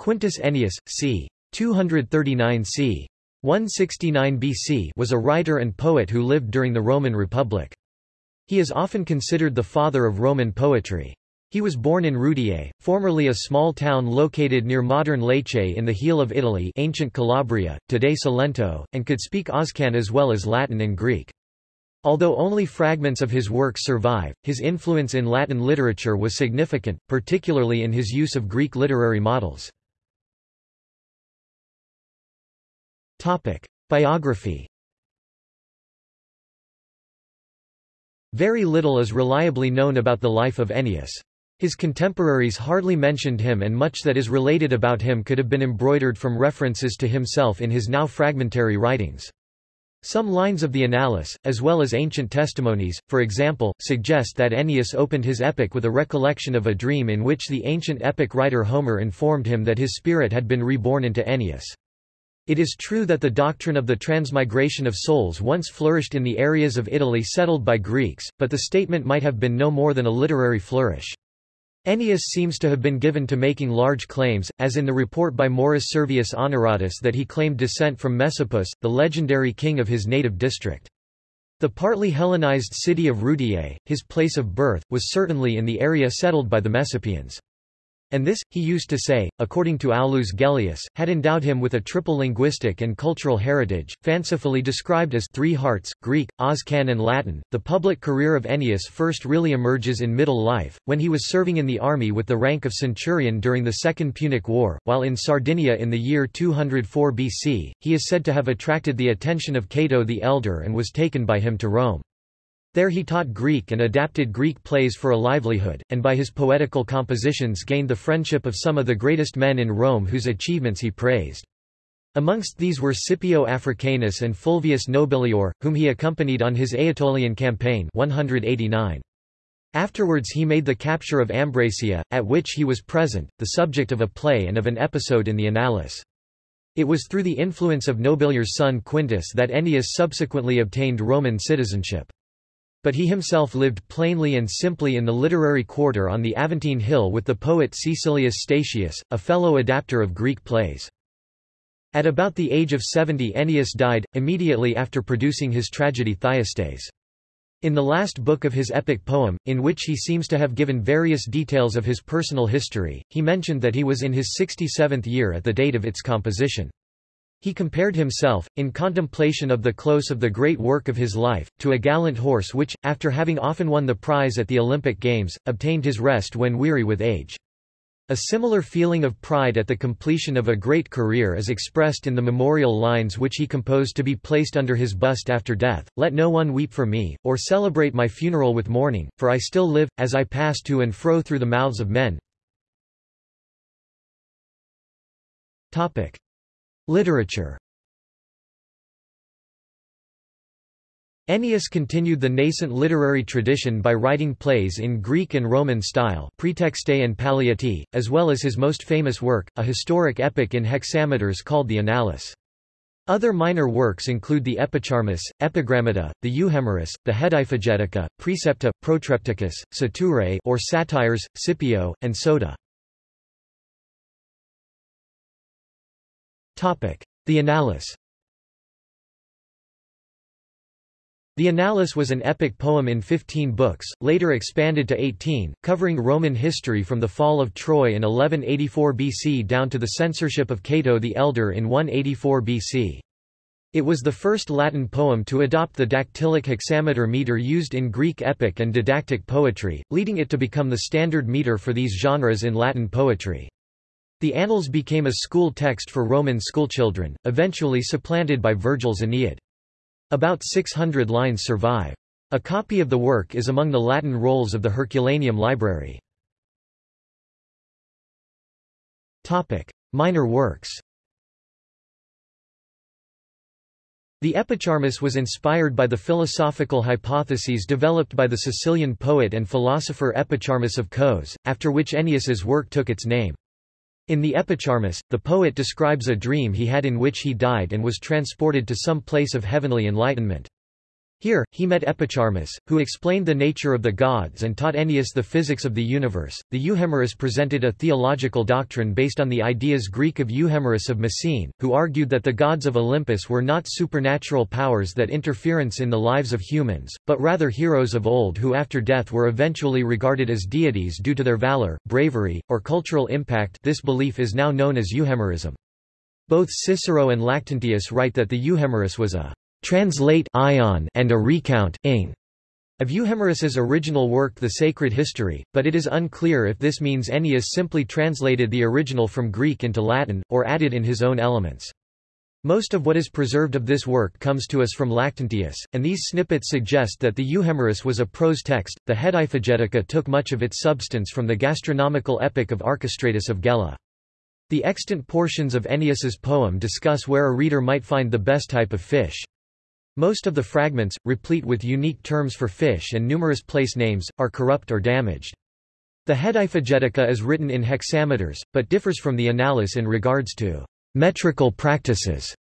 Quintus Ennius, c. 239 c. 169 BC was a writer and poet who lived during the Roman Republic. He is often considered the father of Roman poetry. He was born in Rudiae, formerly a small town located near modern Lecce in the heel of Italy ancient Calabria, today Salento, and could speak Oscan as well as Latin and Greek. Although only fragments of his works survive, his influence in Latin literature was significant, particularly in his use of Greek literary models. Topic. Biography Very little is reliably known about the life of Ennius. His contemporaries hardly mentioned him and much that is related about him could have been embroidered from references to himself in his now fragmentary writings. Some lines of the Annales, as well as ancient testimonies, for example, suggest that Ennius opened his epic with a recollection of a dream in which the ancient epic writer Homer informed him that his spirit had been reborn into Ennius. It is true that the doctrine of the transmigration of souls once flourished in the areas of Italy settled by Greeks, but the statement might have been no more than a literary flourish. Ennius seems to have been given to making large claims, as in the report by Maurus Servius Honoratus that he claimed descent from Messapus, the legendary king of his native district. The partly Hellenized city of Rudiae, his place of birth, was certainly in the area settled by the Messapians. And this, he used to say, according to Aulus Gellius, had endowed him with a triple linguistic and cultural heritage, fancifully described as three hearts, Greek, Oscan and Latin. The public career of Ennius first really emerges in middle life, when he was serving in the army with the rank of centurion during the Second Punic War, while in Sardinia in the year 204 BC, he is said to have attracted the attention of Cato the Elder and was taken by him to Rome. There he taught Greek and adapted Greek plays for a livelihood, and by his poetical compositions gained the friendship of some of the greatest men in Rome whose achievements he praised. Amongst these were Scipio Africanus and Fulvius Nobilior, whom he accompanied on his Aetolian campaign 189. Afterwards he made the capture of Ambracia, at which he was present, the subject of a play and of an episode in the Annales. It was through the influence of Nobilior's son Quintus that Ennius subsequently obtained Roman citizenship. But he himself lived plainly and simply in the literary quarter on the Aventine Hill with the poet Caecilius Statius, a fellow adapter of Greek plays. At about the age of 70 Ennius died, immediately after producing his tragedy Thyestes. In the last book of his epic poem, in which he seems to have given various details of his personal history, he mentioned that he was in his 67th year at the date of its composition. He compared himself, in contemplation of the close of the great work of his life, to a gallant horse which, after having often won the prize at the Olympic Games, obtained his rest when weary with age. A similar feeling of pride at the completion of a great career is expressed in the memorial lines which he composed to be placed under his bust after death, Let no one weep for me, or celebrate my funeral with mourning, for I still live, as I pass to and fro through the mouths of men. Literature Ennius continued the nascent literary tradition by writing plays in Greek and Roman style Praetextae and Palliati, as well as his most famous work, a historic epic in hexameters called the Annales. Other minor works include the Epicharmus, Epigrammata, the Euhemerus, the Hediphagetica, Precepta, Protrepticus, Saturae or Satires, Scipio, and Sota. The Annales The Annales was an epic poem in 15 books, later expanded to 18, covering Roman history from the fall of Troy in 1184 BC down to the censorship of Cato the Elder in 184 BC. It was the first Latin poem to adopt the dactylic hexameter meter used in Greek epic and didactic poetry, leading it to become the standard meter for these genres in Latin poetry. The Annals became a school text for Roman schoolchildren, eventually supplanted by Virgil's Aeneid. About 600 lines survive. A copy of the work is among the Latin rolls of the Herculaneum Library. Topic: Minor works. The Epicharmus was inspired by the philosophical hypotheses developed by the Sicilian poet and philosopher Epicharmus of Kos, after which Ennius's work took its name. In the Epicharmus, the poet describes a dream he had in which he died and was transported to some place of heavenly enlightenment. Here, he met Epicharmus, who explained the nature of the gods and taught Ennius the physics of the universe. The Euhemerus presented a theological doctrine based on the ideas Greek of Euhemerus of Messene, who argued that the gods of Olympus were not supernatural powers that interference in the lives of humans, but rather heroes of old who after death were eventually regarded as deities due to their valor, bravery, or cultural impact this belief is now known as Euhemerism. Both Cicero and Lactantius write that the Euhemerus was a translate ion and a recount ing of Euhemerus's original work The Sacred History, but it is unclear if this means Ennius simply translated the original from Greek into Latin, or added in his own elements. Most of what is preserved of this work comes to us from Lactantius, and these snippets suggest that the Euhemerus was a prose text. The Hediphagetica took much of its substance from the gastronomical epic of Archestratus of Gela. The extant portions of Ennius's poem discuss where a reader might find the best type of fish. Most of the fragments, replete with unique terms for fish and numerous place names, are corrupt or damaged. The Hediphagetica is written in hexameters, but differs from the Annales in regards to metrical practices.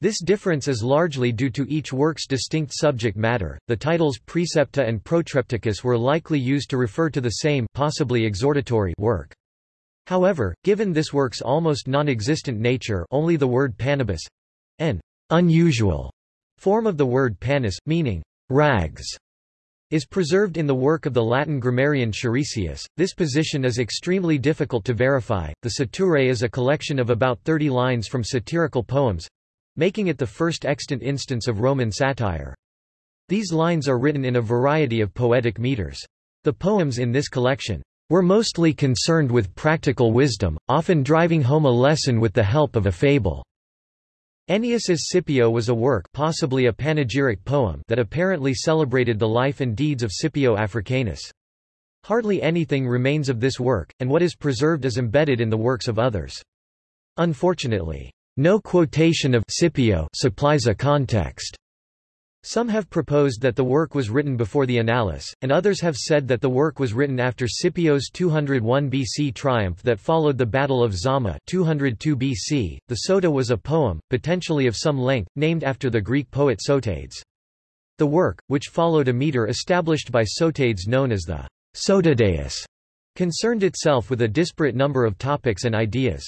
This difference is largely due to each work's distinct subject matter. The titles Precepta and Protrepticus were likely used to refer to the same possibly exhortatory work. However, given this work's almost non-existent nature only the word panibus, an unusual Form of the word panis, meaning rags, is preserved in the work of the Latin grammarian Charisius. This position is extremely difficult to verify. The Saturae is a collection of about 30 lines from satirical poems, making it the first extant instance of Roman satire. These lines are written in a variety of poetic meters. The poems in this collection were mostly concerned with practical wisdom, often driving home a lesson with the help of a fable. Ennius's Scipio was a work possibly a panegyric poem that apparently celebrated the life and deeds of Scipio Africanus. Hardly anything remains of this work, and what is preserved is embedded in the works of others. Unfortunately, no quotation of Scipio supplies a context. Some have proposed that the work was written before the Annales, and others have said that the work was written after Scipio's 201 BC triumph that followed the Battle of Zama 202 BC. The Sota was a poem, potentially of some length, named after the Greek poet Sotades. The work, which followed a meter established by Sotades known as the Sotadeus, concerned itself with a disparate number of topics and ideas.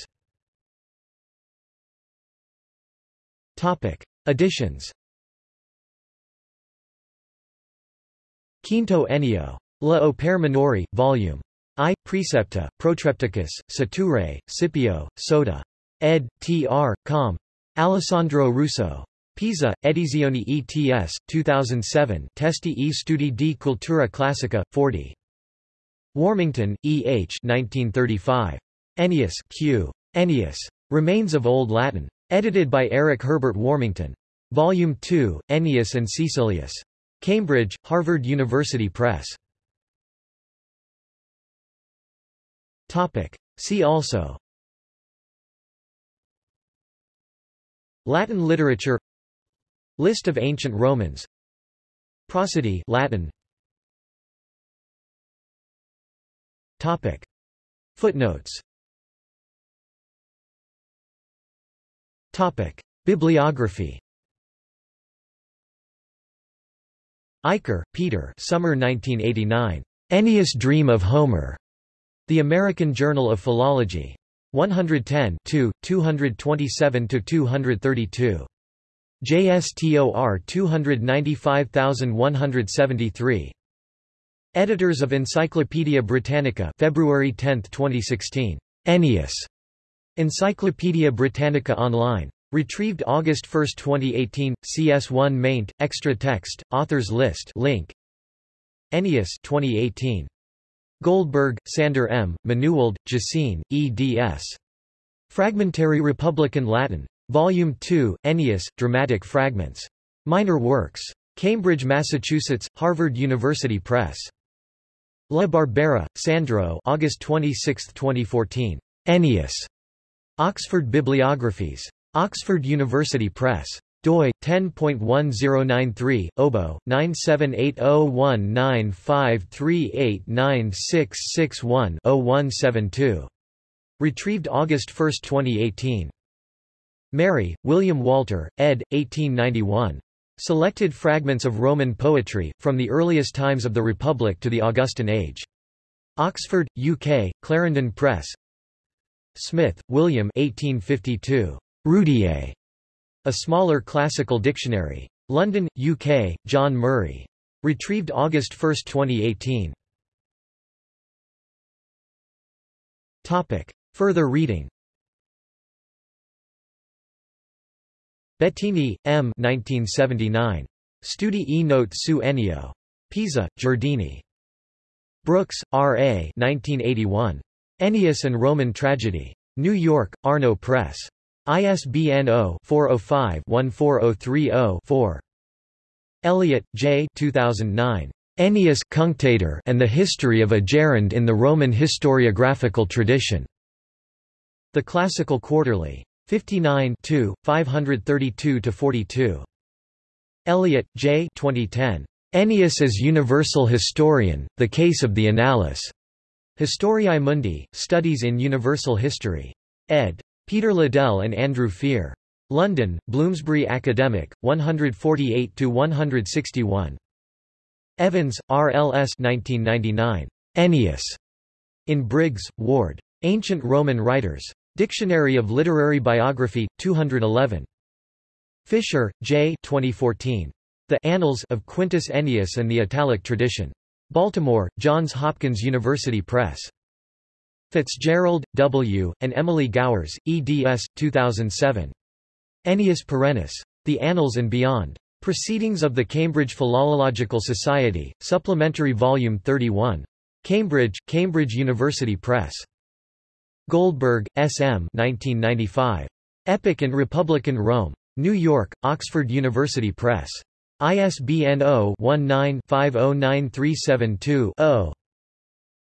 Topic. Additions Quinto Ennio. La Opere Minori, Vol. I. Precepta, Protrepticus, Saturae, Scipio, Sota. ed. Tr. Com. Alessandro Russo. Pisa, Edizioni ETS, 2007 Testi e Studi di Cultura Classica, 40. Warmington, E. H. 1935. Ennius Q. Ennius. Remains of Old Latin. Edited by Eric Herbert Warmington. Volume 2, Ennius and Caecilius. Cambridge, Harvard University Press. Topic. See also. Latin literature. List of ancient Romans. Prosody Latin. Topic. Footnotes. Topic. Bibliography Eicher, Peter Summer 1989. Ennius Dream of Homer. The American Journal of Philology. 110 227–232. JSTOR 295173. Editors of Encyclopædia Britannica February 10, 2016. Ennius. Encyclopædia Britannica Online. Retrieved August 1, 2018, CS1 maint, extra text, authors list link. Ennius 2018. Goldberg, Sander M., Manuwald, Gesine, eds. Fragmentary Republican Latin. Volume 2, Ennius, Dramatic Fragments. Minor Works. Cambridge, Massachusetts, Harvard University Press. La Barbera, Sandro August 26, 2014. Ennius. Oxford Bibliographies. Oxford University Press. doi 10.1093 obo 9780195389661-0172 retrieved August 1, 2018 Merry William Walter ed 1891 Selected fragments of Roman poetry, from the earliest times of the Republic to the Augustan Age. Oxford, UK, Clarendon Press Smith, William 1852. Rudiae. A smaller classical dictionary. London, UK, John Murray. Retrieved August 1, 2018. Topic. Further reading Bettini, M. 1979. Studi e note su Ennio. Pisa, Giardini. Brooks, R. A. 1981. Ennius and Roman Tragedy. New York, Arno Press. ISBN 0-405-14030-4. Elliott, J. 2009. Ennius and the History of a Gerund in the Roman Historiographical Tradition. The Classical Quarterly. 59 532–42. Elliott, J. 2010. Ennius as Universal Historian, The Case of the Annales. Historiae Mundi, Studies in Universal History. ed. Peter Liddell and Andrew Fear. London, Bloomsbury Academic, 148–161. Evans, R. L. S. 1999. Ennius. In Briggs, Ward. Ancient Roman Writers. Dictionary of Literary Biography, 211. Fisher, J. 2014. The Annals of Quintus Ennius and the Italic Tradition. Baltimore, Johns Hopkins University Press. Fitzgerald, W., and Emily Gowers, eds. 2007. Ennius Perennis. The Annals and Beyond. Proceedings of the Cambridge Philological Society, Supplementary Volume 31. Cambridge, Cambridge University Press. Goldberg, S. M. 1995. Epic and Republican Rome. New York, Oxford University Press. ISBN 0-19-509372-0.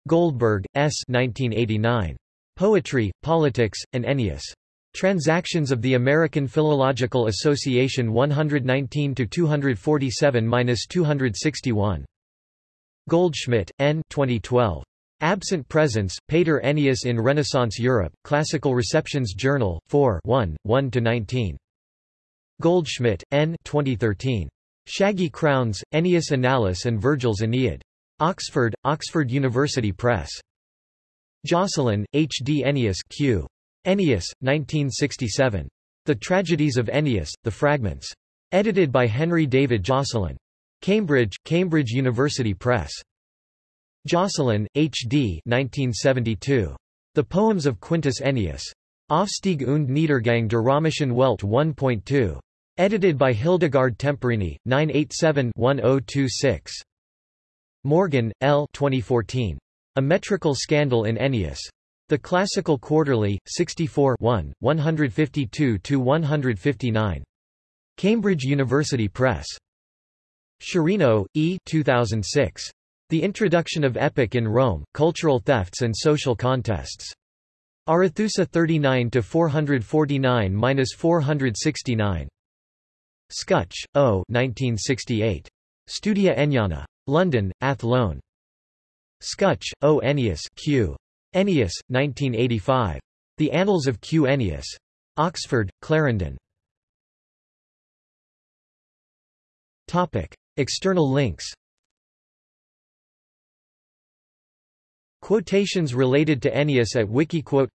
Goldberg, S. 1989. Poetry, Politics, and Ennius. Transactions of the American Philological Association 119-247-261. Goldschmidt, N. 2012. Absent Presence, Pater Ennius in Renaissance Europe, Classical Receptions Journal, 4 1, 1–19. Goldschmidt, N. 2013. Shaggy Crowns, Ennius Annales and Virgil's Aeneid. Oxford, Oxford University Press. Jocelyn, H. D. Ennius Q. Ennius, 1967. The Tragedies of Ennius, The Fragments. Edited by Henry David Jocelyn. Cambridge, Cambridge University Press. Jocelyn, H. D. 1972. The Poems of Quintus Ennius. Aufstieg und Niedergang der Römischen Welt 1.2. Edited by Hildegard Temporini, 987-1026. Morgan, L. 2014. A Metrical Scandal in Ennius. The Classical Quarterly, 64 152–159. Cambridge University Press. Sciarrino, E. 2006. The Introduction of Epic in Rome, Cultural Thefts and Social Contests. Arethusa 39–449–469. Skutsch, O. 1968. Studia Enniana. London, Athlone. Skutsch, O. Ennius Q. Ennius, 1985. The Annals of Q. Ennius. Oxford, Clarendon. Topic. External links Quotations related to Ennius at Wikiquote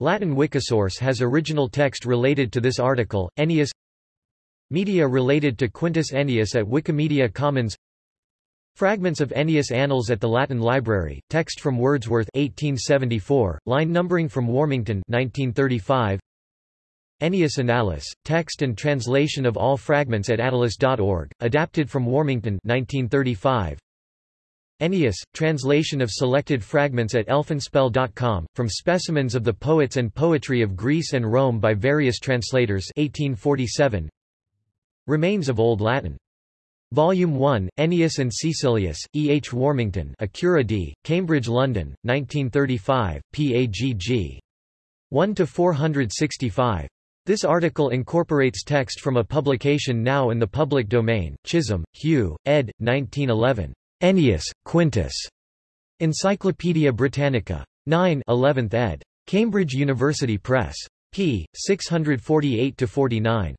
Latin Wikisource has original text related to this article, Ennius Media related to Quintus Ennius at Wikimedia Commons Fragments of Ennius Annals at the Latin Library, text from Wordsworth 1874, line numbering from Warmington 1935 Ennius Annales, text and translation of all fragments at attalus.org, adapted from Warmington 1935 Ennius, translation of selected fragments at elfinspell.com, from specimens of the poets and poetry of Greece and Rome by various translators 1847. Remains of Old Latin. Volume 1, Ennius and Caecilius, E. H. Warmington Acura D., Cambridge London, 1935, PAGG. 1–465. This article incorporates text from a publication now in the public domain, Chisholm, Hugh, ed. 1911. Ennius, Quintus. Encyclopædia Britannica. 9 11th ed. Cambridge University Press. p. 648–49.